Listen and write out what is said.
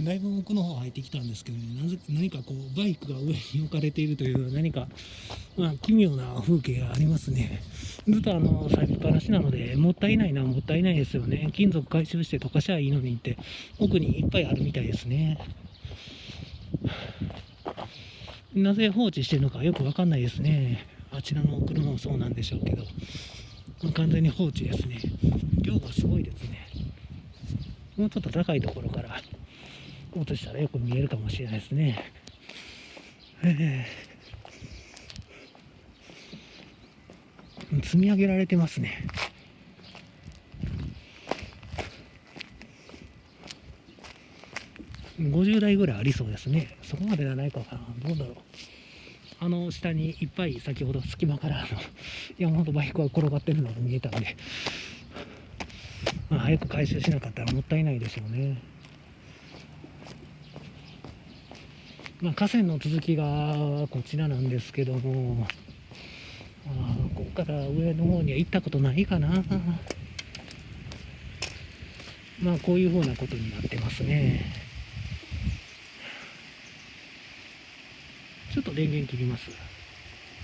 だいぶ奥の方入ってきたんですけどね。なぜ何かこうバイクが上に置かれているという何か、まあ、奇妙な風景がありますね。ずっとあの咲きっぱなしなのでもったいないなもったいないですよね。金属回収して溶かしゃいいのにって奥にいっぱいあるみたいですね。なぜ放置してるのかよくわかんないですね。あちらの車もそうなんでしょうけど。完全に放置ですね。量がすごいですね。もうちょっと高いところから落としたらよく見えるかもしれないですね。えー、積み上げられてますね。50台ぐらいありそうですね。そこまでじゃないかな。どうだろう。あの下にいっぱい先ほど隙間からあの 山ほどバイクが転がってるのが見えたんで、まあ、早く回収しなかったらもったいないでしょうね。まあ、河川の続きがこちらなんですけども、あここから上の方には行ったことないかな。まあこういうふうなことになってますね。ちょっと電源切ります。